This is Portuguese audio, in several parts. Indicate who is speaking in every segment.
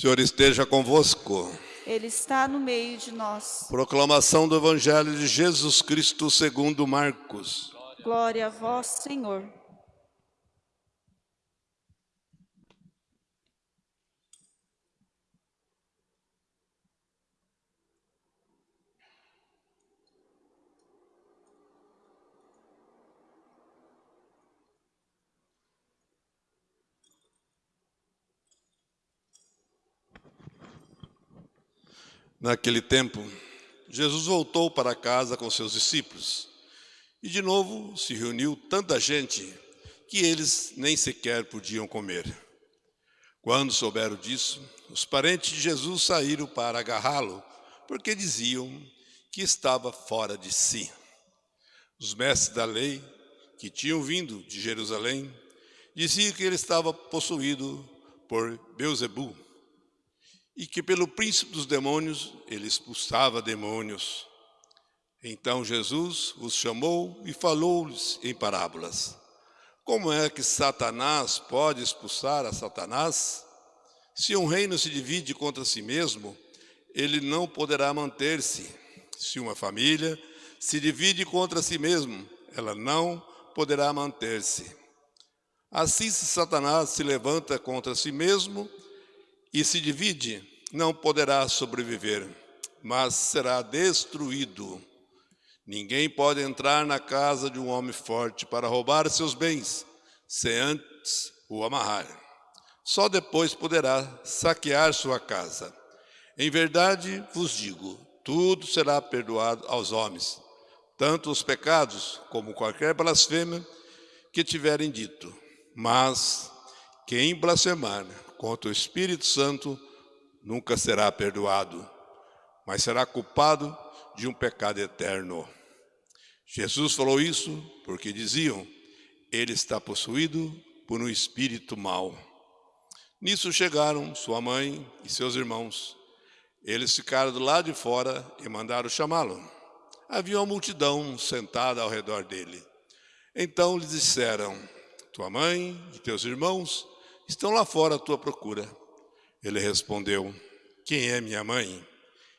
Speaker 1: Senhor esteja convosco.
Speaker 2: Ele está no meio de nós.
Speaker 1: Proclamação do Evangelho de Jesus Cristo segundo Marcos.
Speaker 2: Glória a vós, Senhor.
Speaker 1: Naquele tempo, Jesus voltou para casa com seus discípulos. E de novo se reuniu tanta gente que eles nem sequer podiam comer. Quando souberam disso, os parentes de Jesus saíram para agarrá-lo, porque diziam que estava fora de si. Os mestres da lei, que tinham vindo de Jerusalém, diziam que ele estava possuído por Beuzebu, e que pelo príncipe dos demônios ele expulsava demônios. Então Jesus os chamou e falou-lhes em parábolas. Como é que Satanás pode expulsar a Satanás? Se um reino se divide contra si mesmo, ele não poderá manter-se. Se uma família se divide contra si mesmo, ela não poderá manter-se. Assim, se Satanás se levanta contra si mesmo e se divide, não poderá sobreviver, mas será destruído. Ninguém pode entrar na casa de um homem forte para roubar seus bens, sem antes o amarrar. Só depois poderá saquear sua casa. Em verdade vos digo, tudo será perdoado aos homens, tanto os pecados como qualquer blasfêmia que tiverem dito. Mas quem blasfemar contra o Espírito Santo nunca será perdoado, mas será culpado de um pecado eterno. Jesus falou isso porque diziam, ele está possuído por um espírito mau. Nisso chegaram sua mãe e seus irmãos. Eles ficaram do lado de fora e mandaram chamá-lo. Havia uma multidão sentada ao redor dele. Então lhes disseram, tua mãe e teus irmãos estão lá fora à tua procura. Ele respondeu, quem é minha mãe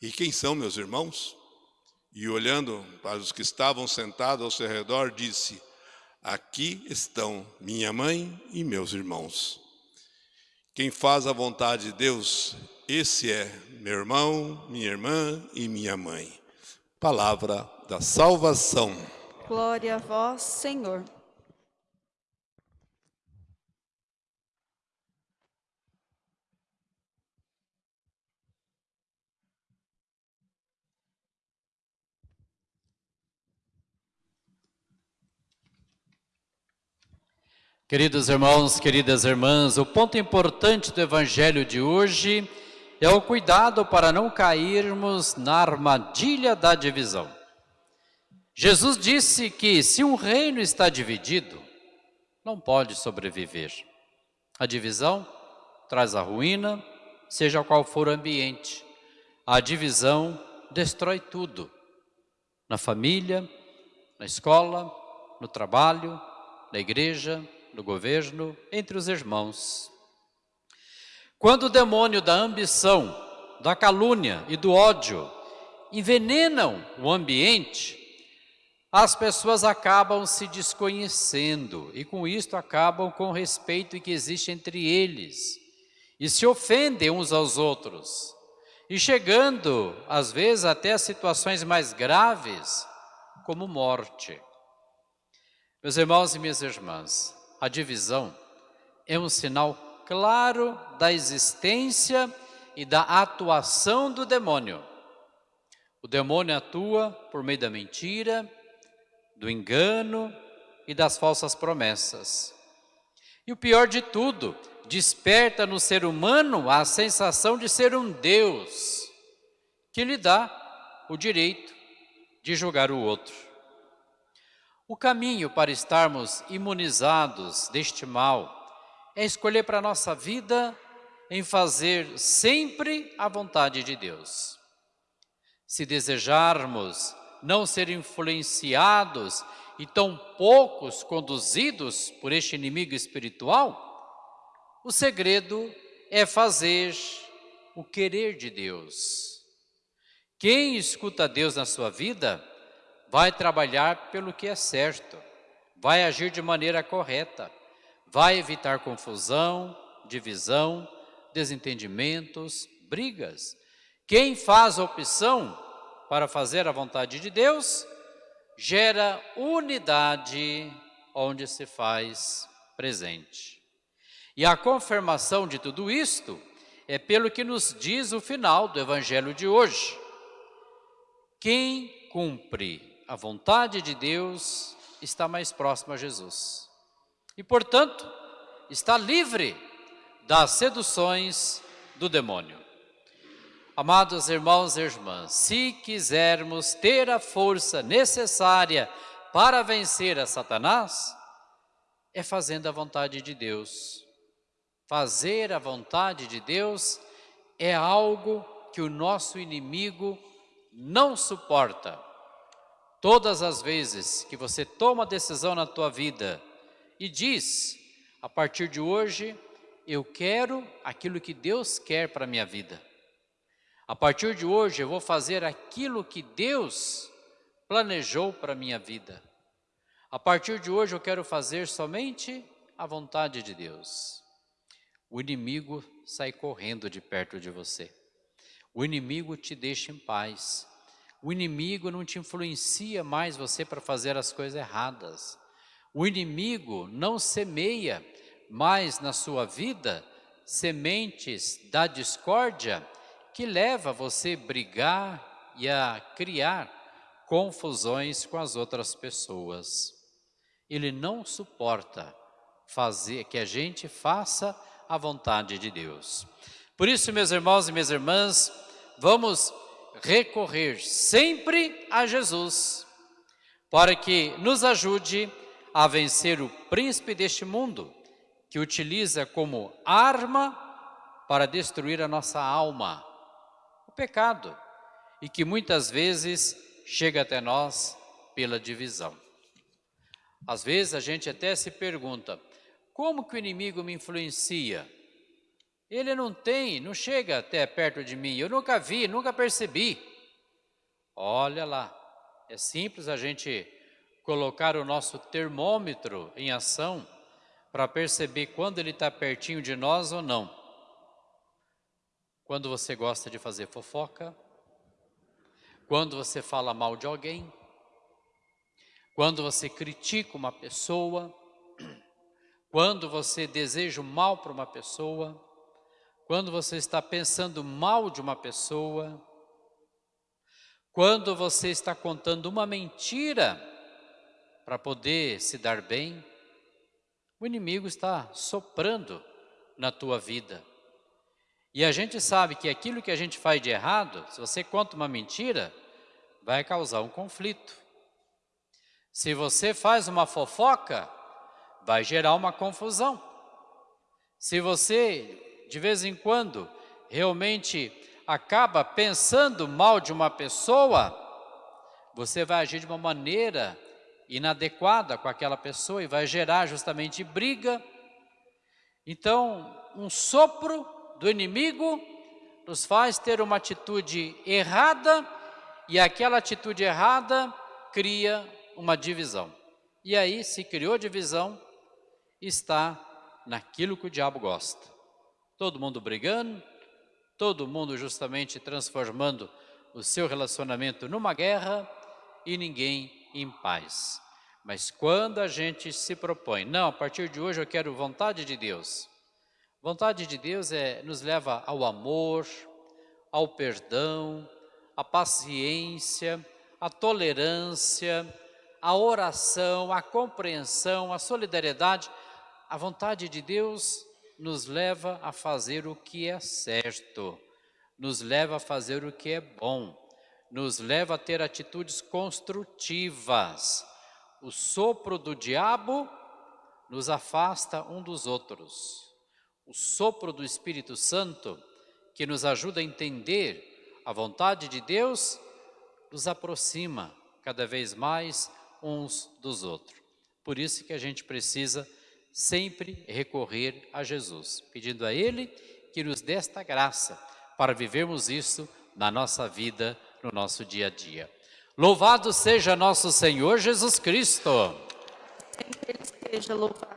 Speaker 1: e quem são meus irmãos? E olhando para os que estavam sentados ao seu redor, disse, aqui estão minha mãe e meus irmãos. Quem faz a vontade de Deus, esse é meu irmão, minha irmã e minha mãe. Palavra da salvação.
Speaker 2: Glória a vós, Senhor.
Speaker 3: Queridos irmãos, queridas irmãs, o ponto importante do Evangelho de hoje é o cuidado para não cairmos na armadilha da divisão. Jesus disse que se um reino está dividido, não pode sobreviver. A divisão traz a ruína, seja qual for o ambiente. A divisão destrói tudo. Na família, na escola, no trabalho, na igreja, no governo, entre os irmãos. Quando o demônio da ambição, da calúnia e do ódio envenenam o ambiente, as pessoas acabam se desconhecendo e com isto acabam com o respeito que existe entre eles e se ofendem uns aos outros e chegando às vezes até a situações mais graves como morte. Meus irmãos e minhas irmãs, a divisão é um sinal claro da existência e da atuação do demônio. O demônio atua por meio da mentira, do engano e das falsas promessas. E o pior de tudo, desperta no ser humano a sensação de ser um Deus, que lhe dá o direito de julgar o outro. O caminho para estarmos imunizados deste mal é escolher para a nossa vida em fazer sempre a vontade de Deus. Se desejarmos não ser influenciados e tão poucos conduzidos por este inimigo espiritual, o segredo é fazer o querer de Deus. Quem escuta Deus na sua vida vai trabalhar pelo que é certo, vai agir de maneira correta, vai evitar confusão, divisão, desentendimentos, brigas. Quem faz opção para fazer a vontade de Deus, gera unidade onde se faz presente. E a confirmação de tudo isto é pelo que nos diz o final do Evangelho de hoje. Quem cumpre a vontade de Deus está mais próximo a Jesus. E, portanto, está livre das seduções do demônio. Amados irmãos e irmãs, se quisermos ter a força necessária para vencer a Satanás, é fazendo a vontade de Deus. Fazer a vontade de Deus é algo que o nosso inimigo não suporta. Todas as vezes que você toma decisão na tua vida e diz, a partir de hoje, eu quero aquilo que Deus quer para a minha vida. A partir de hoje eu vou fazer aquilo que Deus planejou para a minha vida. A partir de hoje eu quero fazer somente a vontade de Deus. O inimigo sai correndo de perto de você. O inimigo te deixa em paz. O inimigo não te influencia mais você para fazer as coisas erradas. O inimigo não semeia mais na sua vida sementes da discórdia que leva você a brigar e a criar confusões com as outras pessoas. Ele não suporta fazer que a gente faça a vontade de Deus. Por isso, meus irmãos e minhas irmãs, vamos recorrer sempre a Jesus, para que nos ajude a vencer o príncipe deste mundo, que utiliza como arma para destruir a nossa alma, pecado e que muitas vezes chega até nós pela divisão. Às vezes a gente até se pergunta, como que o inimigo me influencia? Ele não tem, não chega até perto de mim, eu nunca vi, nunca percebi. Olha lá, é simples a gente colocar o nosso termômetro em ação para perceber quando ele está pertinho de nós ou não. Quando você gosta de fazer fofoca, quando você fala mal de alguém, quando você critica uma pessoa, quando você deseja o mal para uma pessoa, quando você está pensando mal de uma pessoa, quando você está contando uma mentira para poder se dar bem, o inimigo está soprando na tua vida. E a gente sabe que aquilo que a gente faz de errado, se você conta uma mentira, vai causar um conflito. Se você faz uma fofoca, vai gerar uma confusão. Se você, de vez em quando, realmente acaba pensando mal de uma pessoa, você vai agir de uma maneira inadequada com aquela pessoa e vai gerar justamente briga. Então, um sopro do inimigo nos faz ter uma atitude errada e aquela atitude errada cria uma divisão. E aí, se criou divisão, está naquilo que o diabo gosta. Todo mundo brigando, todo mundo justamente transformando o seu relacionamento numa guerra e ninguém em paz. Mas quando a gente se propõe, não, a partir de hoje eu quero vontade de Deus, Vontade de Deus é, nos leva ao amor, ao perdão, à paciência, à tolerância, à oração, à compreensão, à solidariedade. A vontade de Deus nos leva a fazer o que é certo, nos leva a fazer o que é bom, nos leva a ter atitudes construtivas. O sopro do diabo nos afasta um dos outros. O sopro do Espírito Santo, que nos ajuda a entender a vontade de Deus, nos aproxima cada vez mais uns dos outros. Por isso que a gente precisa sempre recorrer a Jesus, pedindo a Ele que nos dê esta graça para vivermos isso na nossa vida, no nosso dia a dia. Louvado seja nosso Senhor Jesus Cristo!
Speaker 2: Sempre esteja louvado.